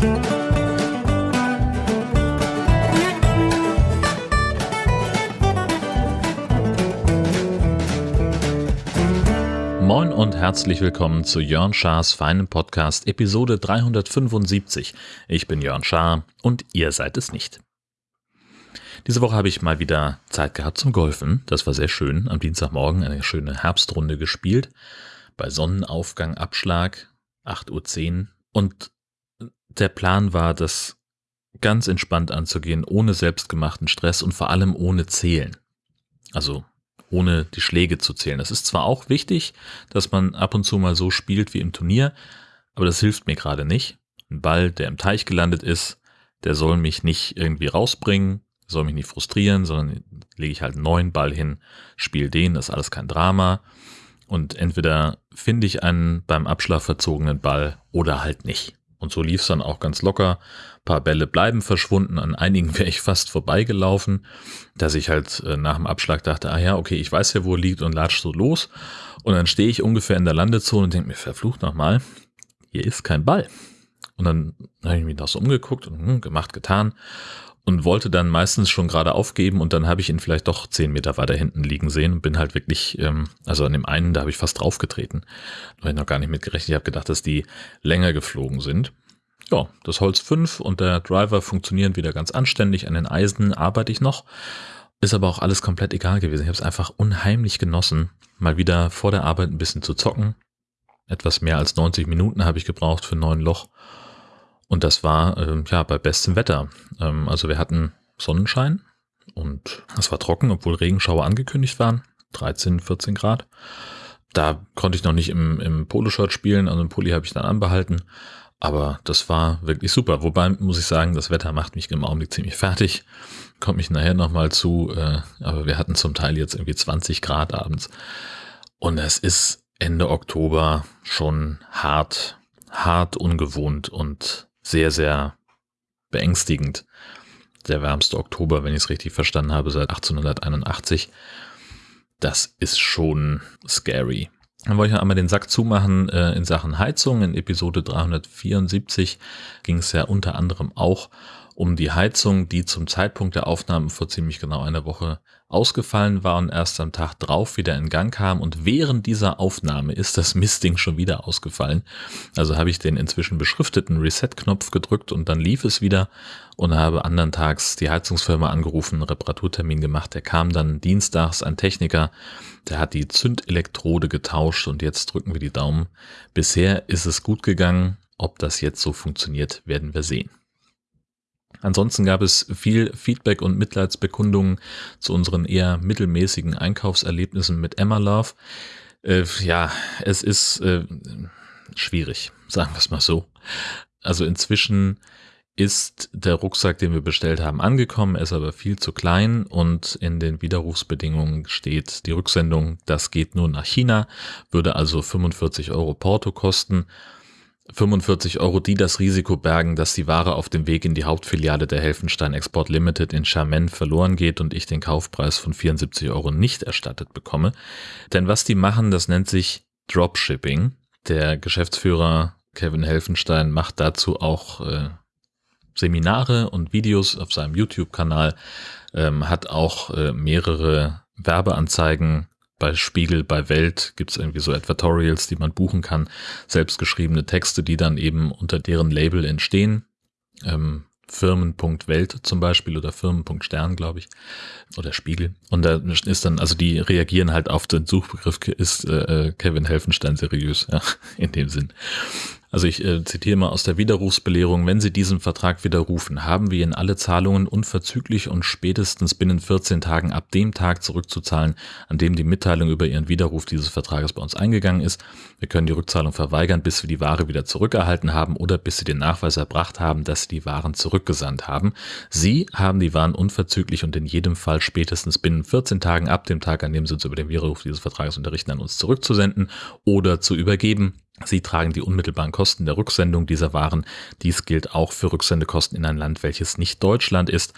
Moin und herzlich willkommen zu Jörn Schars feinem Podcast Episode 375. Ich bin Jörn Schaar und ihr seid es nicht. Diese Woche habe ich mal wieder Zeit gehabt zum Golfen. Das war sehr schön. Am Dienstagmorgen eine schöne Herbstrunde gespielt. Bei Sonnenaufgang, Abschlag, 8.10 Uhr. Und der Plan war, das ganz entspannt anzugehen, ohne selbstgemachten Stress und vor allem ohne Zählen. Also ohne die Schläge zu zählen. Das ist zwar auch wichtig, dass man ab und zu mal so spielt wie im Turnier, aber das hilft mir gerade nicht. Ein Ball, der im Teich gelandet ist, der soll mich nicht irgendwie rausbringen, soll mich nicht frustrieren, sondern lege ich halt einen neuen Ball hin, spiele den, das ist alles kein Drama. Und entweder finde ich einen beim Abschlag verzogenen Ball oder halt nicht. Und so lief es dann auch ganz locker. Ein paar Bälle bleiben verschwunden, an einigen wäre ich fast vorbeigelaufen, dass ich halt äh, nach dem Abschlag dachte, ah ja, okay, ich weiß ja, wo er liegt und latsch so los. Und dann stehe ich ungefähr in der Landezone und denke mir, verflucht nochmal, hier ist kein Ball. Und dann habe ich mich da so umgeguckt und hm, gemacht, getan und wollte dann meistens schon gerade aufgeben und dann habe ich ihn vielleicht doch zehn Meter weiter hinten liegen sehen und bin halt wirklich, ähm, also an dem einen, da habe ich fast draufgetreten. Da habe ich noch gar nicht mitgerechnet. Ich habe gedacht, dass die länger geflogen sind. Ja, das Holz 5 und der Driver funktionieren wieder ganz anständig. An den Eisen arbeite ich noch. Ist aber auch alles komplett egal gewesen. Ich habe es einfach unheimlich genossen, mal wieder vor der Arbeit ein bisschen zu zocken. Etwas mehr als 90 Minuten habe ich gebraucht für neun Loch. Und das war äh, ja bei bestem Wetter. Ähm, also wir hatten Sonnenschein und es war trocken, obwohl Regenschauer angekündigt waren. 13, 14 Grad. Da konnte ich noch nicht im, im Poloshirt spielen, also im Pulli habe ich dann anbehalten. Aber das war wirklich super. Wobei muss ich sagen, das Wetter macht mich im Augenblick ziemlich fertig. Kommt mich nachher nochmal zu. Äh, aber wir hatten zum Teil jetzt irgendwie 20 Grad abends. Und es ist Ende Oktober schon hart, hart ungewohnt und sehr, sehr beängstigend. Der wärmste Oktober, wenn ich es richtig verstanden habe, seit 1881. Das ist schon scary. Dann wollte ich noch einmal den Sack zumachen äh, in Sachen Heizung. In Episode 374 ging es ja unter anderem auch um die Heizung, die zum Zeitpunkt der Aufnahmen vor ziemlich genau einer Woche ausgefallen war und erst am Tag drauf wieder in Gang kam. Und während dieser Aufnahme ist das Mistding schon wieder ausgefallen. Also habe ich den inzwischen beschrifteten Reset-Knopf gedrückt und dann lief es wieder und habe andern Tags die Heizungsfirma angerufen, Reparaturtermin gemacht. Der kam dann dienstags, ein Techniker, der hat die Zündelektrode getauscht und jetzt drücken wir die Daumen. Bisher ist es gut gegangen. Ob das jetzt so funktioniert, werden wir sehen. Ansonsten gab es viel Feedback und Mitleidsbekundungen zu unseren eher mittelmäßigen Einkaufserlebnissen mit Emma Love. Äh, ja, es ist äh, schwierig, sagen wir es mal so. Also inzwischen ist der Rucksack, den wir bestellt haben, angekommen, ist aber viel zu klein und in den Widerrufsbedingungen steht die Rücksendung, das geht nur nach China, würde also 45 Euro Porto kosten. 45 Euro, die das Risiko bergen, dass die Ware auf dem Weg in die Hauptfiliale der Helfenstein Export Limited in Charmen verloren geht und ich den Kaufpreis von 74 Euro nicht erstattet bekomme. Denn was die machen, das nennt sich Dropshipping. Der Geschäftsführer Kevin Helfenstein macht dazu auch äh, Seminare und Videos auf seinem YouTube-Kanal, ähm, hat auch äh, mehrere Werbeanzeigen bei Spiegel, bei Welt gibt es irgendwie so Advertorials, die man buchen kann, selbstgeschriebene Texte, die dann eben unter deren Label entstehen. Ähm, Firmen.welt zum Beispiel oder Firmen.stern, glaube ich, oder Spiegel. Und da ist dann, also die reagieren halt auf den Suchbegriff, ist äh, äh Kevin Helfenstein seriös, ja, in dem Sinn. Also ich äh, zitiere mal aus der Widerrufsbelehrung, wenn Sie diesen Vertrag widerrufen, haben wir Ihnen alle Zahlungen unverzüglich und spätestens binnen 14 Tagen ab dem Tag zurückzuzahlen, an dem die Mitteilung über Ihren Widerruf dieses Vertrages bei uns eingegangen ist. Wir können die Rückzahlung verweigern, bis wir die Ware wieder zurückerhalten haben oder bis Sie den Nachweis erbracht haben, dass Sie die Waren zurückgesandt haben. Sie haben die Waren unverzüglich und in jedem Fall spätestens binnen 14 Tagen ab dem Tag, an dem Sie uns über den Widerruf dieses Vertrages unterrichten, an uns zurückzusenden oder zu übergeben. Sie tragen die unmittelbaren Kosten der Rücksendung dieser Waren. Dies gilt auch für Rücksendekosten in ein Land, welches nicht Deutschland ist.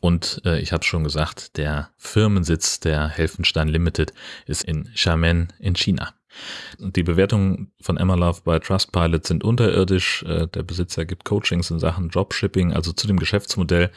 Und äh, ich habe schon gesagt, der Firmensitz der Helfenstein Limited ist in Xiamen in China. Die Bewertungen von Emma Love bei Trustpilot sind unterirdisch. Äh, der Besitzer gibt Coachings in Sachen Dropshipping, also zu dem Geschäftsmodell,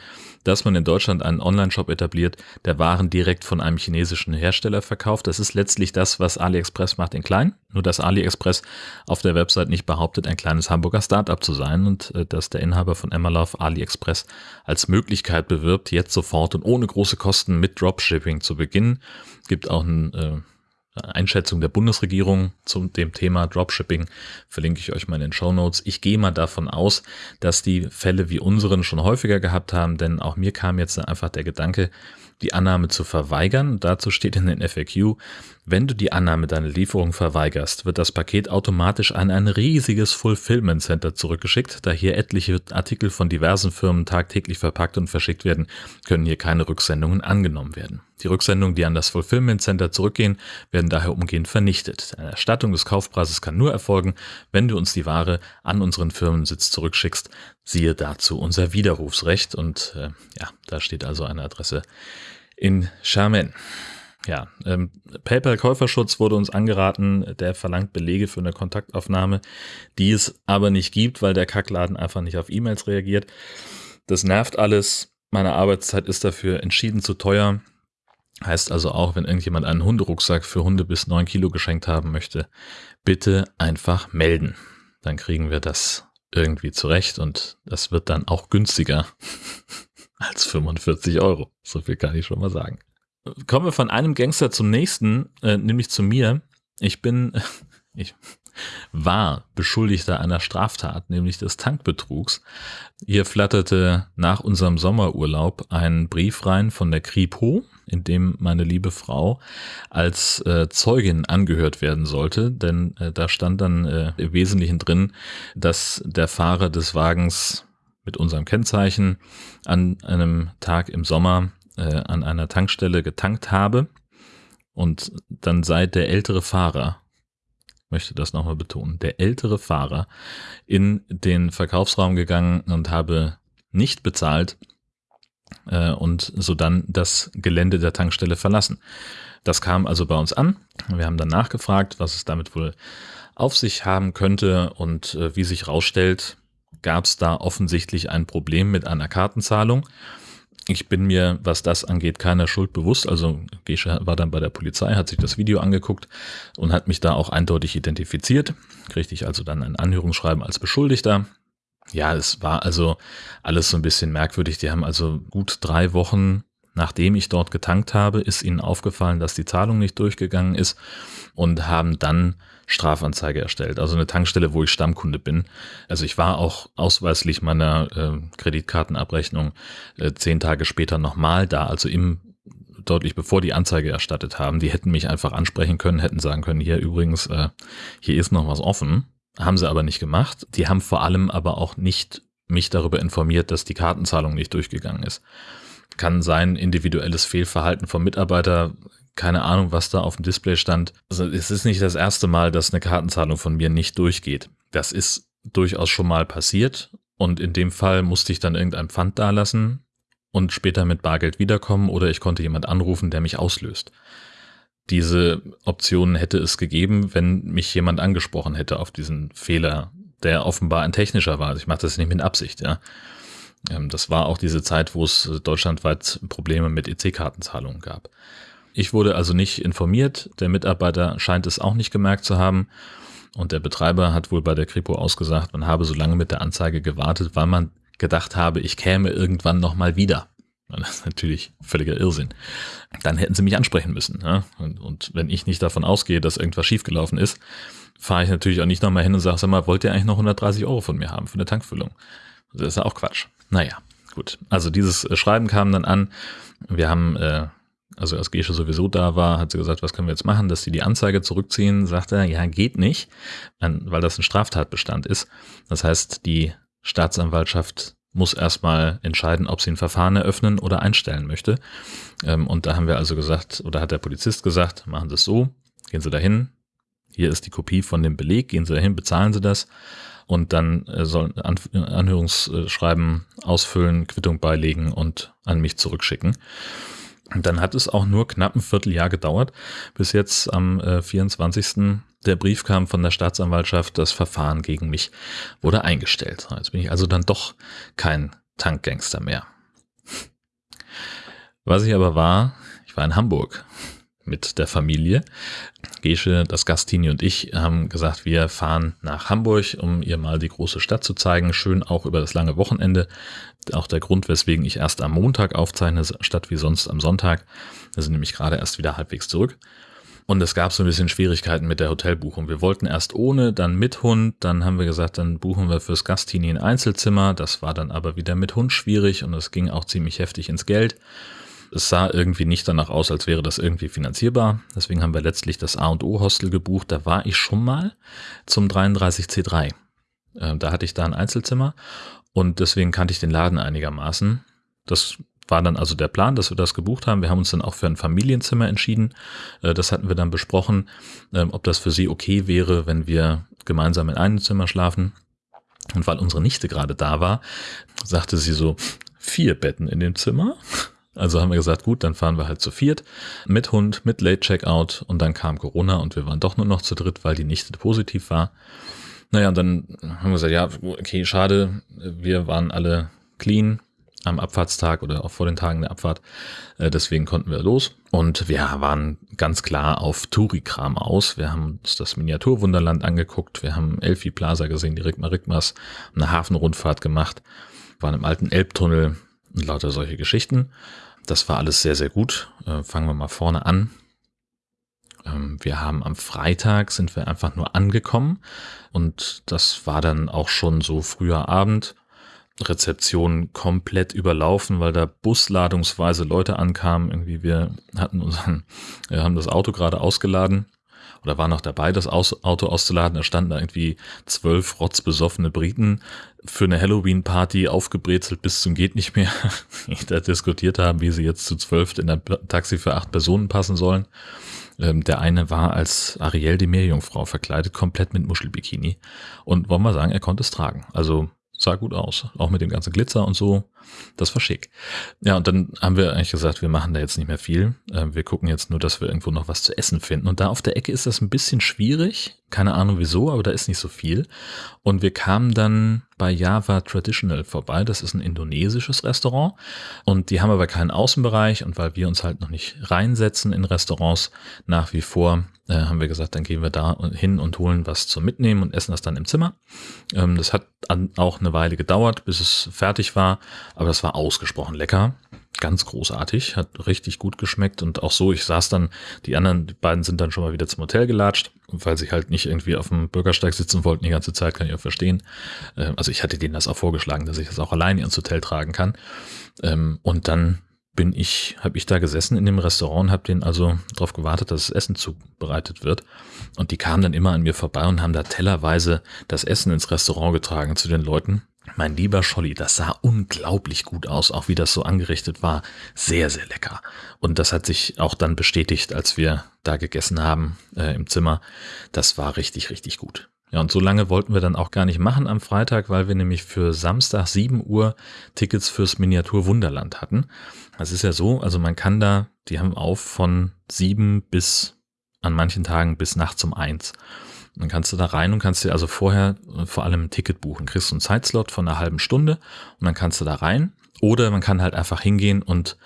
dass man in Deutschland einen Online-Shop etabliert, der Waren direkt von einem chinesischen Hersteller verkauft. Das ist letztlich das, was AliExpress macht in klein. Nur dass AliExpress auf der Website nicht behauptet, ein kleines Hamburger Startup zu sein und äh, dass der Inhaber von Emma Love AliExpress als Möglichkeit bewirbt, jetzt sofort und ohne große Kosten mit Dropshipping zu beginnen. Gibt auch ein äh, Einschätzung der Bundesregierung zum dem Thema Dropshipping verlinke ich euch mal in den Show Notes. Ich gehe mal davon aus, dass die Fälle wie unseren schon häufiger gehabt haben, denn auch mir kam jetzt einfach der Gedanke, die Annahme zu verweigern. Dazu steht in den FAQ, wenn du die Annahme deiner Lieferung verweigerst, wird das Paket automatisch an ein riesiges Fulfillment Center zurückgeschickt. Da hier etliche Artikel von diversen Firmen tagtäglich verpackt und verschickt werden, können hier keine Rücksendungen angenommen werden. Die Rücksendungen, die an das Fulfillment Center zurückgehen, werden daher umgehend vernichtet. Eine Erstattung des Kaufpreises kann nur erfolgen, wenn du uns die Ware an unseren Firmensitz zurückschickst. Siehe dazu unser Widerrufsrecht und äh, ja, da steht also eine Adresse in Charmen. Ja, ähm, PayPal-Käuferschutz wurde uns angeraten, der verlangt Belege für eine Kontaktaufnahme, die es aber nicht gibt, weil der Kackladen einfach nicht auf E-Mails reagiert. Das nervt alles. Meine Arbeitszeit ist dafür entschieden zu teuer. Heißt also auch, wenn irgendjemand einen Hunderucksack für Hunde bis neun Kilo geschenkt haben möchte, bitte einfach melden. Dann kriegen wir das irgendwie zurecht und das wird dann auch günstiger als 45 Euro. So viel kann ich schon mal sagen. Kommen wir von einem Gangster zum nächsten, äh, nämlich zu mir. Ich bin, ich war Beschuldigter einer Straftat, nämlich des Tankbetrugs. Hier flatterte nach unserem Sommerurlaub ein Brief rein von der Kripo, in dem meine liebe Frau als äh, Zeugin angehört werden sollte, denn äh, da stand dann äh, im Wesentlichen drin, dass der Fahrer des Wagens mit unserem Kennzeichen an einem Tag im Sommer äh, an einer Tankstelle getankt habe und dann sei der ältere Fahrer möchte das nochmal betonen, der ältere Fahrer in den Verkaufsraum gegangen und habe nicht bezahlt äh, und so dann das Gelände der Tankstelle verlassen. Das kam also bei uns an. Wir haben dann nachgefragt, was es damit wohl auf sich haben könnte und äh, wie sich rausstellt, gab es da offensichtlich ein Problem mit einer Kartenzahlung. Ich bin mir, was das angeht, keiner Schuld bewusst. Also Gesche war dann bei der Polizei, hat sich das Video angeguckt und hat mich da auch eindeutig identifiziert. Kriegte ich also dann ein Anhörungsschreiben als Beschuldigter. Ja, es war also alles so ein bisschen merkwürdig. Die haben also gut drei Wochen Nachdem ich dort getankt habe, ist ihnen aufgefallen, dass die Zahlung nicht durchgegangen ist und haben dann Strafanzeige erstellt. Also eine Tankstelle, wo ich Stammkunde bin. Also ich war auch ausweislich meiner äh, Kreditkartenabrechnung äh, zehn Tage später nochmal da, also im deutlich bevor die Anzeige erstattet haben. Die hätten mich einfach ansprechen können, hätten sagen können, hier übrigens, äh, hier ist noch was offen. Haben sie aber nicht gemacht. Die haben vor allem aber auch nicht mich darüber informiert, dass die Kartenzahlung nicht durchgegangen ist kann sein individuelles Fehlverhalten vom Mitarbeiter. Keine Ahnung, was da auf dem Display stand. Also es ist nicht das erste Mal, dass eine Kartenzahlung von mir nicht durchgeht. Das ist durchaus schon mal passiert. Und in dem Fall musste ich dann irgendein Pfand dalassen und später mit Bargeld wiederkommen oder ich konnte jemand anrufen, der mich auslöst. Diese Option hätte es gegeben, wenn mich jemand angesprochen hätte auf diesen Fehler, der offenbar ein technischer war. Ich mache das nicht mit Absicht, ja. Ähm, das war auch diese Zeit, wo es deutschlandweit Probleme mit EC-Kartenzahlungen gab. Ich wurde also nicht informiert, der Mitarbeiter scheint es auch nicht gemerkt zu haben und der Betreiber hat wohl bei der Kripo ausgesagt, man habe so lange mit der Anzeige gewartet, weil man gedacht habe, ich käme irgendwann nochmal wieder. Das ist natürlich völliger Irrsinn. Dann hätten sie mich ansprechen müssen. Ja? Und, und, wenn ich nicht davon ausgehe, dass irgendwas schiefgelaufen ist, fahre ich natürlich auch nicht nochmal hin und sage, sag mal, wollt ihr eigentlich noch 130 Euro von mir haben für eine Tankfüllung? Das ist ja auch Quatsch. Naja, gut. Also dieses äh, Schreiben kam dann an. Wir haben, äh, also als Gesche sowieso da war, hat sie gesagt, was können wir jetzt machen, dass sie die Anzeige zurückziehen. Sagt er, ja, geht nicht, weil das ein Straftatbestand ist. Das heißt, die Staatsanwaltschaft muss erstmal entscheiden, ob sie ein Verfahren eröffnen oder einstellen möchte. Ähm, und da haben wir also gesagt, oder hat der Polizist gesagt, machen Sie es so, gehen Sie dahin, hier ist die Kopie von dem Beleg, gehen Sie dahin, bezahlen Sie das und dann äh, sollen An Anhörungsschreiben ausfüllen, Quittung beilegen und an mich zurückschicken. Und dann hat es auch nur knapp ein Vierteljahr gedauert, bis jetzt am äh, 24. der Brief kam von der Staatsanwaltschaft, das Verfahren gegen mich wurde eingestellt. Jetzt bin ich also dann doch kein Tankgangster mehr. Was ich aber war, ich war in Hamburg mit der Familie. Gesche, das Gastini und ich haben gesagt, wir fahren nach Hamburg, um ihr mal die große Stadt zu zeigen. Schön auch über das lange Wochenende. Auch der Grund, weswegen ich erst am Montag aufzeichne, statt wie sonst am Sonntag. Wir sind nämlich gerade erst wieder halbwegs zurück. Und es gab so ein bisschen Schwierigkeiten mit der Hotelbuchung. Wir wollten erst ohne, dann mit Hund. Dann haben wir gesagt, dann buchen wir fürs Gastini ein Einzelzimmer. Das war dann aber wieder mit Hund schwierig und es ging auch ziemlich heftig ins Geld. Es sah irgendwie nicht danach aus, als wäre das irgendwie finanzierbar. Deswegen haben wir letztlich das A&O Hostel gebucht. Da war ich schon mal zum 33C3. Äh, da hatte ich da ein Einzelzimmer und deswegen kannte ich den Laden einigermaßen. Das war dann also der Plan, dass wir das gebucht haben. Wir haben uns dann auch für ein Familienzimmer entschieden. Äh, das hatten wir dann besprochen, ähm, ob das für sie okay wäre, wenn wir gemeinsam in einem Zimmer schlafen. Und weil unsere Nichte gerade da war, sagte sie so, vier Betten in dem Zimmer. Also haben wir gesagt, gut, dann fahren wir halt zu viert mit Hund, mit Late Checkout und dann kam Corona und wir waren doch nur noch zu dritt, weil die Nichte positiv war. Naja, und dann haben wir gesagt, ja, okay, schade, wir waren alle clean, am Abfahrtstag oder auch vor den Tagen der Abfahrt. Äh, deswegen konnten wir los. Und wir waren ganz klar auf Touri-Kram aus. Wir haben uns das Miniaturwunderland angeguckt. Wir haben Elfi Plaza gesehen, die Rigma Rigmas, eine Hafenrundfahrt gemacht, waren im alten Elbtunnel und lauter solche Geschichten. Das war alles sehr, sehr gut. Äh, fangen wir mal vorne an. Ähm, wir haben am Freitag sind wir einfach nur angekommen und das war dann auch schon so früher Abend. Rezeption komplett überlaufen, weil da busladungsweise Leute ankamen. Irgendwie wir hatten unseren, wir haben das Auto gerade ausgeladen oder war noch dabei, das Auto auszuladen. Da standen da irgendwie zwölf rotzbesoffene Briten für eine Halloween-Party aufgebrezelt bis zum geht nicht mehr. Die da diskutiert haben, wie sie jetzt zu zwölf in ein Taxi für acht Personen passen sollen. Ähm, der eine war als Ariel die Meerjungfrau verkleidet, komplett mit Muschelbikini. Und wollen wir sagen, er konnte es tragen. Also sah gut aus. Auch mit dem ganzen Glitzer und so. Das war schick. Ja, und dann haben wir eigentlich gesagt, wir machen da jetzt nicht mehr viel. Ähm, wir gucken jetzt nur, dass wir irgendwo noch was zu essen finden. Und da auf der Ecke ist das ein bisschen schwierig. Keine Ahnung wieso, aber da ist nicht so viel. Und wir kamen dann bei Java Traditional vorbei. Das ist ein indonesisches Restaurant. Und die haben aber keinen Außenbereich. Und weil wir uns halt noch nicht reinsetzen in Restaurants nach wie vor, äh, haben wir gesagt, dann gehen wir da hin und holen was zum Mitnehmen und essen das dann im Zimmer. Ähm, das hat auch eine Weile gedauert, bis es fertig war, aber das war ausgesprochen lecker. Ganz großartig, hat richtig gut geschmeckt und auch so, ich saß dann, die anderen die beiden sind dann schon mal wieder zum Hotel gelatscht, weil sie halt nicht irgendwie auf dem Bürgersteig sitzen wollten die ganze Zeit, kann ich auch verstehen. Ähm, also ich hatte denen das auch vorgeschlagen, dass ich das auch alleine ins Hotel tragen kann. Ähm, und dann bin ich, habe ich da gesessen in dem Restaurant habe denen also darauf gewartet, dass das Essen zubereitet wird. Und die kamen dann immer an mir vorbei und haben da tellerweise das Essen ins Restaurant getragen zu den Leuten. Mein lieber Scholli, das sah unglaublich gut aus, auch wie das so angerichtet war. Sehr, sehr lecker. Und das hat sich auch dann bestätigt, als wir da gegessen haben äh, im Zimmer. Das war richtig, richtig gut. Ja, und so lange wollten wir dann auch gar nicht machen am Freitag, weil wir nämlich für Samstag 7 Uhr Tickets fürs Miniatur Wunderland hatten. Das ist ja so, also man kann da, die haben auf von 7 bis an manchen Tagen bis nachts um 1. Dann kannst du da rein und kannst dir also vorher vor allem ein Ticket buchen. Kriegst du einen Zeitslot von einer halben Stunde und dann kannst du da rein. Oder man kann halt einfach hingehen und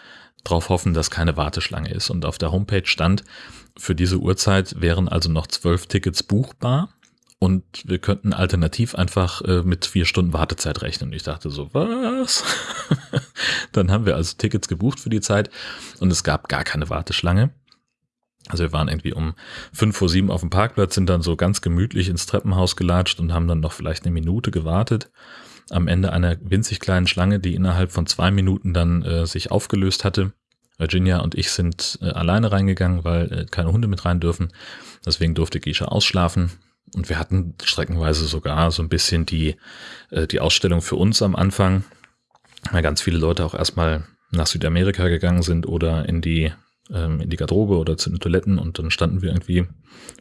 darauf hoffen, dass keine Warteschlange ist. Und auf der Homepage stand, für diese Uhrzeit wären also noch zwölf Tickets buchbar und wir könnten alternativ einfach äh, mit vier Stunden Wartezeit rechnen. Und ich dachte so, was? Dann haben wir also Tickets gebucht für die Zeit und es gab gar keine Warteschlange. Also wir waren irgendwie um fünf vor sieben auf dem Parkplatz, sind dann so ganz gemütlich ins Treppenhaus gelatscht und haben dann noch vielleicht eine Minute gewartet. Am Ende einer winzig kleinen Schlange, die innerhalb von zwei Minuten dann äh, sich aufgelöst hatte. Virginia und ich sind äh, alleine reingegangen, weil äh, keine Hunde mit rein dürfen. Deswegen durfte Gisha ausschlafen. Und wir hatten streckenweise sogar so ein bisschen die, äh, die Ausstellung für uns am Anfang, weil ganz viele Leute auch erstmal nach Südamerika gegangen sind oder in die, ähm, in die Garderobe oder zu den Toiletten und dann standen wir irgendwie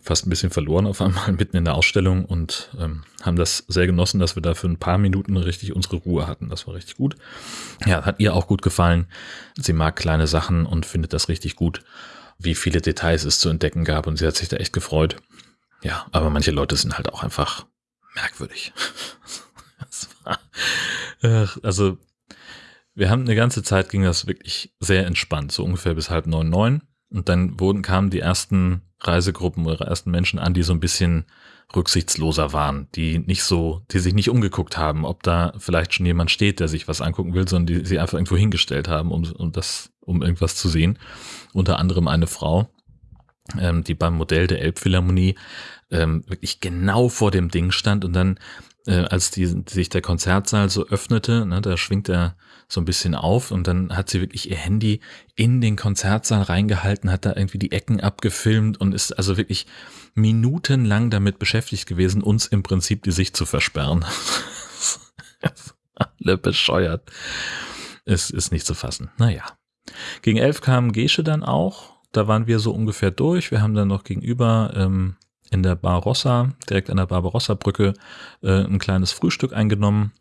fast ein bisschen verloren auf einmal mitten in der Ausstellung und ähm, haben das sehr genossen, dass wir da für ein paar Minuten richtig unsere Ruhe hatten. Das war richtig gut. Ja, hat ihr auch gut gefallen. Sie mag kleine Sachen und findet das richtig gut, wie viele Details es zu entdecken gab und sie hat sich da echt gefreut. ja, aber manche Leute sind halt auch einfach merkwürdig. war, also wir haben eine ganze Zeit ging das wirklich sehr entspannt, so ungefähr bis halb neun, neun. Und dann wurden, kamen die ersten Reisegruppen oder ersten Menschen an, die so ein bisschen rücksichtsloser waren, die nicht so, die sich nicht umgeguckt haben, ob da vielleicht schon jemand steht, der sich was angucken will, sondern die sie einfach irgendwo hingestellt haben, um, um das, um irgendwas zu sehen. Unter anderem eine Frau, ähm, die beim Modell der Elbphilharmonie ähm, wirklich genau vor dem Ding stand und dann, äh, als die, sich der Konzertsaal so öffnete, ne, da schwingt er so ein bisschen auf und dann hat sie wirklich ihr Handy in den Konzertsaal reingehalten, hat da irgendwie die Ecken abgefilmt und ist also wirklich minutenlang damit beschäftigt gewesen, uns im Prinzip die Sicht zu versperren. Alle bescheuert. Es ist nicht zu fassen. Naja. Gegen elf kam Gesche dann auch. Da waren wir so ungefähr durch. Wir haben dann noch gegenüber ähm, in der Barbarossa, direkt an der Barbarossa-Brücke, äh, ein kleines Frühstück eingenommen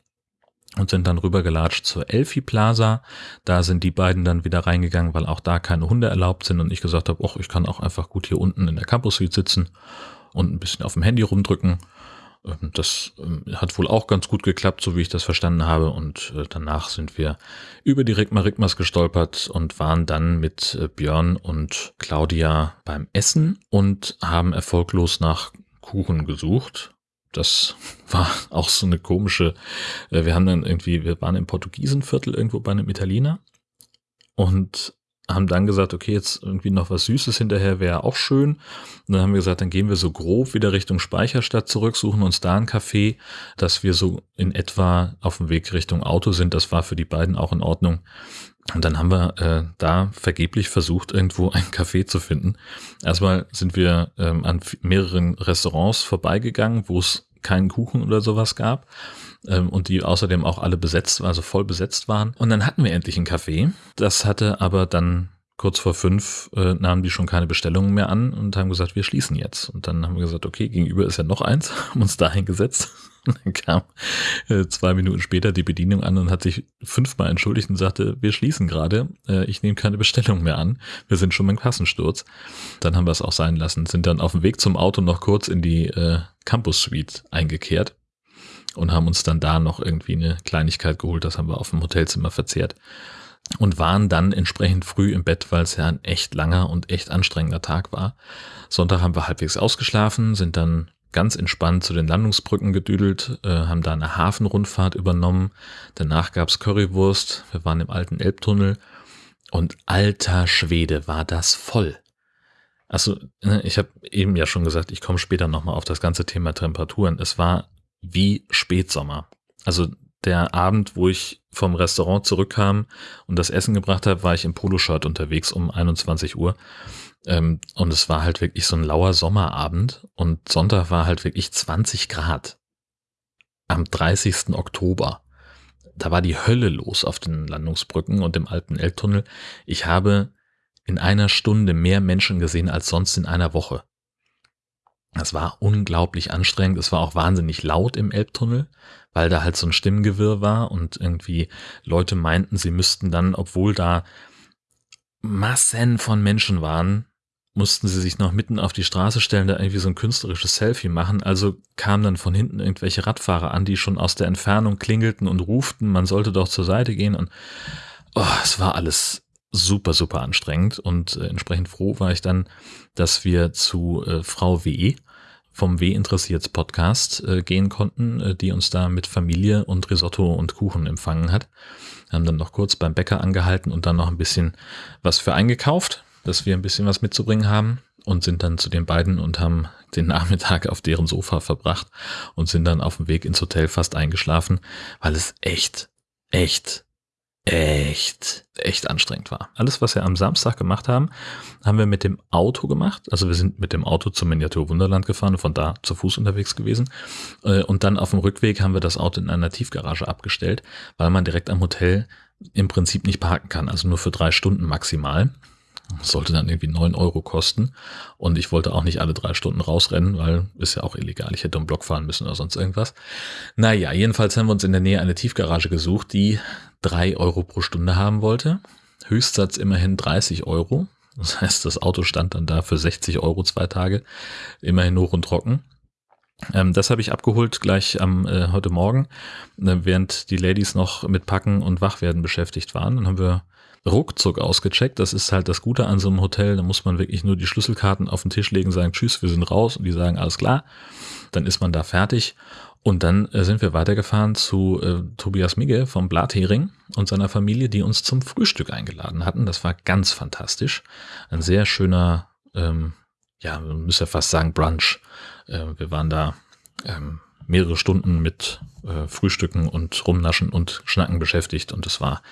und sind dann rübergelatscht zur Elfi Plaza. Da sind die beiden dann wieder reingegangen, weil auch da keine Hunde erlaubt sind und ich gesagt habe, ach, ich kann auch einfach gut hier unten in der Campus Suite sitzen und ein bisschen auf dem Handy rumdrücken. Ähm, das ähm, hat wohl auch ganz gut geklappt, so wie ich das verstanden habe. Und äh, danach sind wir über die Rigma Rigmas gestolpert und waren dann mit äh, Björn und Claudia beim Essen und haben erfolglos nach Kuchen gesucht das war auch so eine komische, äh, wir haben dann irgendwie, wir waren im Portugiesenviertel irgendwo bei einem Italiener und haben dann gesagt, okay, jetzt irgendwie noch was Süßes hinterher wäre auch schön. Und dann haben wir gesagt, dann gehen wir so grob wieder Richtung Speicherstadt zurück, suchen uns da ein Café, dass wir so in etwa auf dem Weg Richtung Auto sind. Das war für die beiden auch in Ordnung. Und dann haben wir äh, da vergeblich versucht, irgendwo ein Café zu finden. Erstmal sind wir ähm, an mehreren Restaurants vorbeigegangen, wo es keinen Kuchen oder sowas gab ähm, und die außerdem auch alle besetzt, also voll besetzt waren. Und dann hatten wir endlich ein Café. Das hatte aber dann kurz vor fünf äh, nahmen die schon keine Bestellungen mehr an und haben gesagt, wir schließen jetzt. Und dann haben wir gesagt, okay, gegenüber ist ja noch eins, haben uns dahin gesetzt. Und dann kam äh, zwei Minuten später die Bedienung an und hat sich fünfmal entschuldigt und sagte, wir schließen gerade, äh, ich nehme keine Bestellung mehr an, wir sind schon beim Kassensturz. Dann haben wir es auch sein lassen, sind dann auf dem Weg zum Auto noch kurz in die äh, Campus Suite eingekehrt und haben uns dann da noch irgendwie eine Kleinigkeit geholt, das haben wir auf dem Hotelzimmer verzehrt und waren dann entsprechend früh im Bett, weil es ja ein echt langer und echt anstrengender Tag war. Sonntag haben wir halbwegs ausgeschlafen, sind dann ganz entspannt zu den Landungsbrücken gedüdelt, äh, haben da eine Hafenrundfahrt übernommen. Danach gab's Currywurst. Wir waren im alten Elbtunnel und alter Schwede war das voll. Also ne, ich habe eben ja schon gesagt, ich komme später nochmal auf das ganze Thema Temperaturen. Es war wie Spätsommer. Also der Abend, wo ich vom Restaurant zurückkam und das Essen gebracht habe, war ich im Poloshirt unterwegs um 21 Uhr. Ähm, und es war halt wirklich so ein lauer Sommerabend und Sonntag war halt wirklich 20 Grad. Am 30. Oktober. Da war die Hölle los auf den Landungsbrücken und im alten Elbtunnel. Ich habe in einer Stunde mehr Menschen gesehen als sonst in einer Woche. Das war unglaublich anstrengend. Es war auch wahnsinnig laut im Elbtunnel, weil da halt so ein Stimmengewirr war und irgendwie Leute meinten, sie müssten dann, obwohl da Massen von Menschen waren, mussten sie sich noch mitten auf die Straße stellen, da irgendwie so ein künstlerisches Selfie machen. Also kamen dann von hinten irgendwelche Radfahrer an, die schon aus der Entfernung klingelten und ruften, man sollte doch zur Seite gehen. Und oh, es war alles super, super anstrengend. Und äh, entsprechend froh war ich dann, dass wir zu äh, Frau W vom W interessiert Podcast äh, gehen konnten, äh, die uns da mit Familie und Risotto und Kuchen empfangen hat. Haben dann noch kurz beim Bäcker angehalten und dann noch ein bisschen was für eingekauft dass wir ein bisschen was mitzubringen haben und sind dann zu den beiden und haben den Nachmittag auf deren Sofa verbracht und sind dann auf dem Weg ins Hotel fast eingeschlafen, weil es echt, echt, echt, echt anstrengend war. Alles, was wir am Samstag gemacht haben, haben wir mit dem Auto gemacht. Also wir sind mit dem Auto zum Miniatur Wunderland gefahren und von da zu Fuß unterwegs gewesen. Äh, und dann auf dem Rückweg haben wir das Auto in einer Tiefgarage abgestellt, weil man direkt am Hotel im Prinzip nicht parken kann. Also nur für drei Stunden maximal. Das sollte dann irgendwie neun Euro kosten. Und ich wollte auch nicht alle drei Stunden rausrennen, weil ist ja auch illegal. Ich hätte um Block fahren müssen oder sonst irgendwas. Naja, jedenfalls haben wir uns in der Nähe eine Tiefgarage gesucht, die drei Euro pro Stunde haben wollte. Höchstsatz immerhin 30 Euro. Das heißt, das Auto stand dann da für 60 Euro zwei Tage, immerhin hoch und trocken. Ähm, das habe ich abgeholt gleich am äh, heute Morgen, äh, während die Ladies noch mit Packen und Wachwerden beschäftigt waren. Dann haben wir ruckzuck ausgecheckt. Das ist halt das Gute an so einem Hotel. Da muss man wirklich nur die Schlüsselkarten auf den Tisch legen, sagen Tschüss, wir sind raus und die sagen alles klar. Dann ist man da fertig. Und dann äh, sind wir weitergefahren zu äh, Tobias Migge vom Blathering und seiner Familie, die uns zum Frühstück eingeladen hatten. Das war ganz fantastisch. Ein sehr schöner, ähm, ja, man müsste ja fast sagen Brunch. Äh, wir waren da ähm, mehrere Stunden mit äh, Frühstücken und Rumnaschen und Schnacken beschäftigt und es war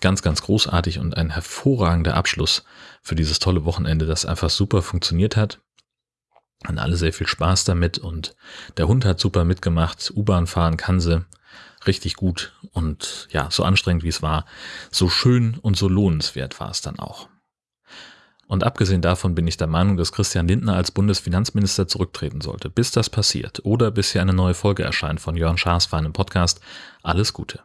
ganz, ganz großartig und ein hervorragender Abschluss für dieses tolle Wochenende, das einfach super funktioniert hat. Hatten alle sehr viel Spaß damit und der Hund hat super mitgemacht. U-Bahn fahren kann sie richtig gut und ja, so anstrengend wie es war, so schön und so lohnenswert war es dann auch. Und abgesehen davon bin ich der Meinung, dass Christian Lindner als Bundesfinanzminister zurücktreten sollte. Bis das passiert oder bis hier eine neue Folge erscheint von Jörn Schaas für einen Podcast, alles Gute.